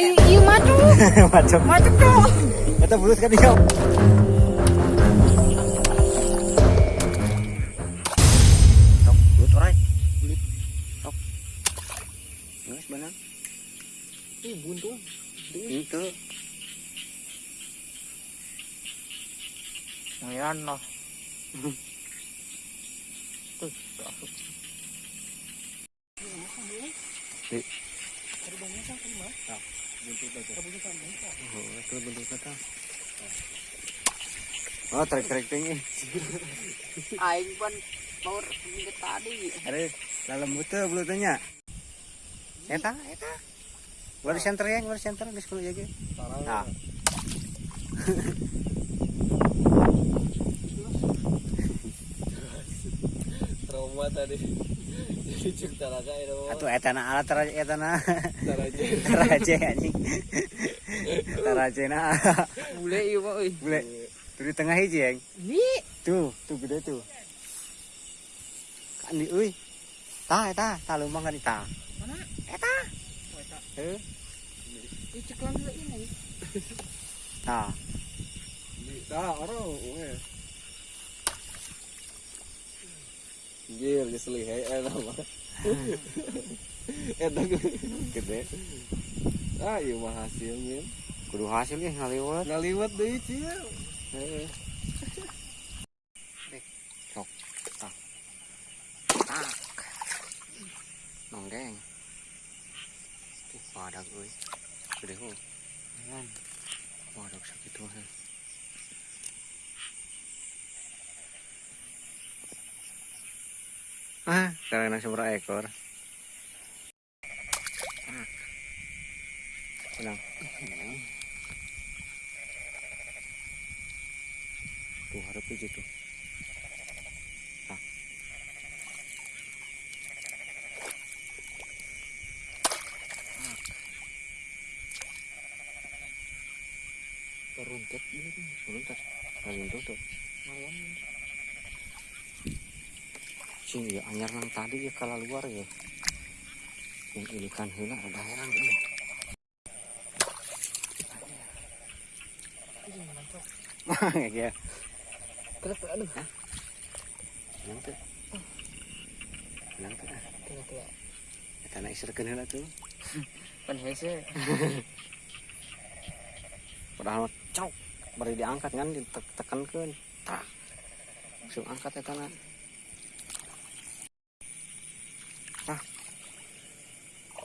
Ayo, iya maju. Macam Maju dong. Kita bulus kan yuk. Tok, bulut orai. Bulut. Tok. Nges benang. Ih, buntung. Itu. Ngayon no. Tuh, masuk. Di. kan, Oh. Oh, trek-trek tinggi. Aing pun power minggu tadi. Ada dalam butuh bulutnya. Eta, eta. Baru center ya, baru center di sekolah jaga. Nah. trauma tadi jadi cek talaga itu Atuh eta na alat taraje eta na. taraje Taraje anjing. Taraje na. Bule iya mah euy. Bule. Tuh di tengah hiji, Yang. Ni. Tuh, tuh gede tuh. Kan di euy. Tah eta, tah lumbang kan eta. Mana? Eta. Heuh. Ih, ceklan dulu ini. Tah. nah orang geselih hai enak mah. Eta gede. Ah, ieu mah hasilnya. Kudu hasil ya ngaliwat. Ngaliwat deui cia. Heeh. Sok. Tah. Tak. Nonggeng. Ih, padak euy. Gede ho. Kan. Padak sakitu Ah, karena seberapa ekor. Tenang. Tuh harap aja tuh. Ah. Teruntet ini tuh. Sebentar. Kalian tutup. Malam. Sini ya anyar nang tadi ya kalau luar ya. Yang ilikan hela ada heran ini. Mah ya. Kelep aduh. Nanti. Nanti. Kelep kelep. Kita naik serken heula tuh. Pan hese. Padahal cok bari diangkat kan ditekankeun. Tak. Langsung angkat ya tanah.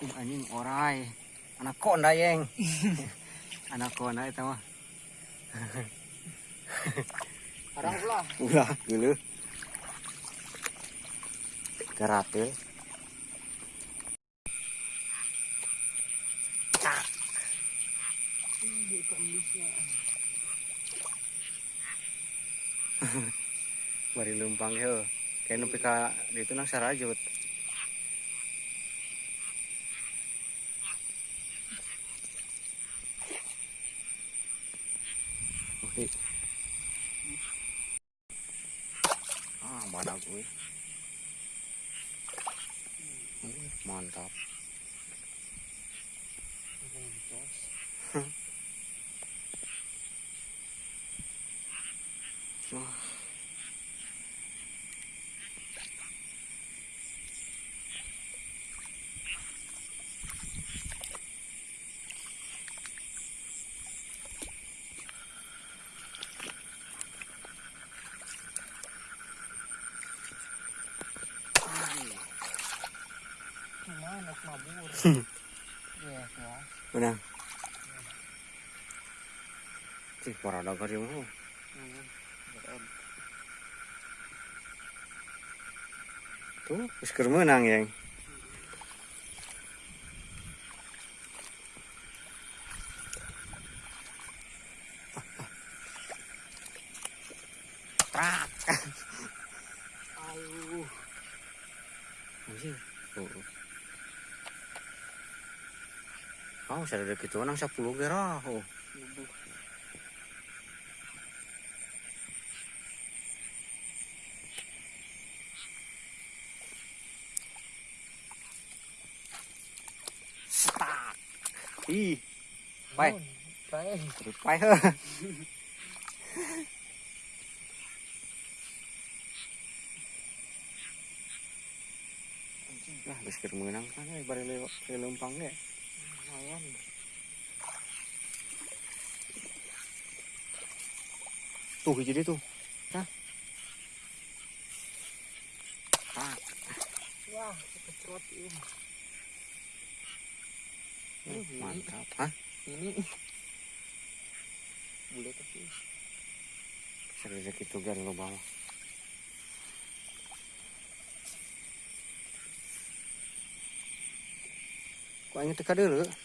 Ih, anjing orai. Anak konda yeng. Anak konda eta mah. Arang pula. Ulah dulu. Karatil. Bari lumpang yo. Kayak nepi ka itu nang sarajut. Oke. Ah, badak gue. Mantap. Wah. Ya, ya. Benang. Cih, para dagar yang mau. Tuh, geus keur meunang yang. Trak. Ayo. Anjing. Oh. Oh, sadar gitu nang 10 ge rah. Oh. Setak. Ih, Pai. Pai. Pai. Lah, geus keur meunang kan euy bari lewat Lumayan. Tuh deui tuh. Ah, Wah, ini. mantap. Hah? Ini. Bule tapi. Serius gitu gan lo. Kok teka dulu?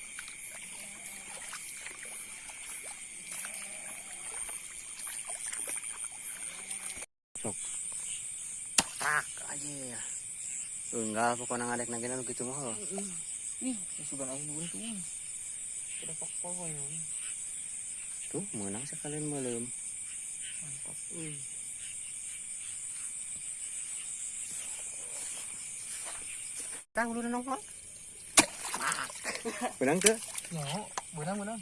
Tak aja. Enggak, pokoknya ngadek naginan gitu mah. Ih, sudah aing buntung. Udah pokoknya. Tuh, menang sekalian malam. Mantap. Wih. Tang udah nongkrong. Menang tuh. No, benang benang.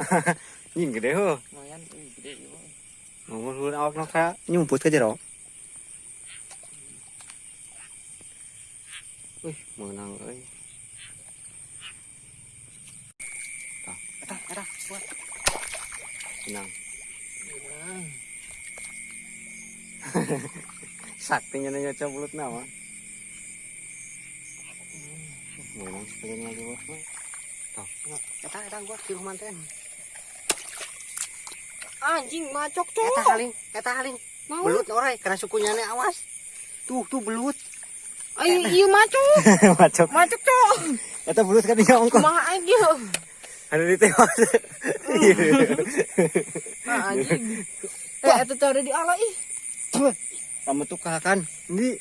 Nhìn cái đấy hơ. Lumayan, ih gede juga. Ngomong awak nó khá nyumput jero. Wih, menang euy. Tah, eta eta buat. Menang. Benang. Saktinya nanya coba bulut nama. Menang sekalian lagi bos. Tuh, eta eta gua di rumah teh. Anjing macok Eta cok. haling, eta haling. Mau. Belut orai karena sukunya nih awas. Tuh, tuh belut. Ayo, iya macok. Macok. Macok cok. Eta belut kan dia ongkong. Kumaha aja. Ada di tewas. Ah, anjing. Eh, itu cara di ala ih. Kamu tuh kakan. Ini.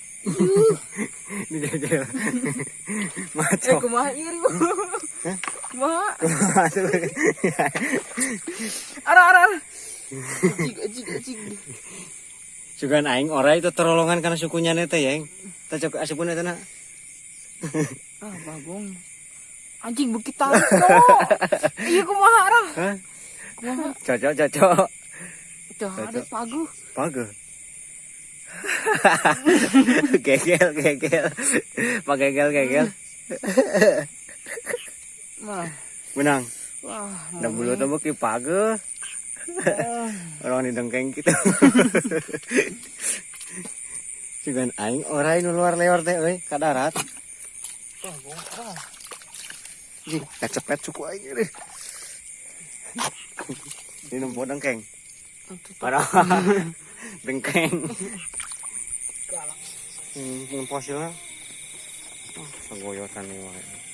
Ini gagel. Eh, Macok. kumaha iri. Masuk. Ara ara. Juga aing orai itu terolongan karena sukunya nete ya. Kita coba asupun itu nak. Ah, bagong. Anjing bukit cok. Iya kumaha ara. Hah? Kumaha? Cocok cocok. Dah ada pagu. Paga. gegel gegel. Pak gegel gegel. Menang. Dah bulu tuh ki paga. Ah. Orang di dengkeng kita. Juga aing orai nu luar lewat teh euy ka darat. Jing, kecepet suku aing deh. Ini nempo dengkeng. Parah. dengkeng. Galak. Hmm, fosilnya. Segoyotan nih wae.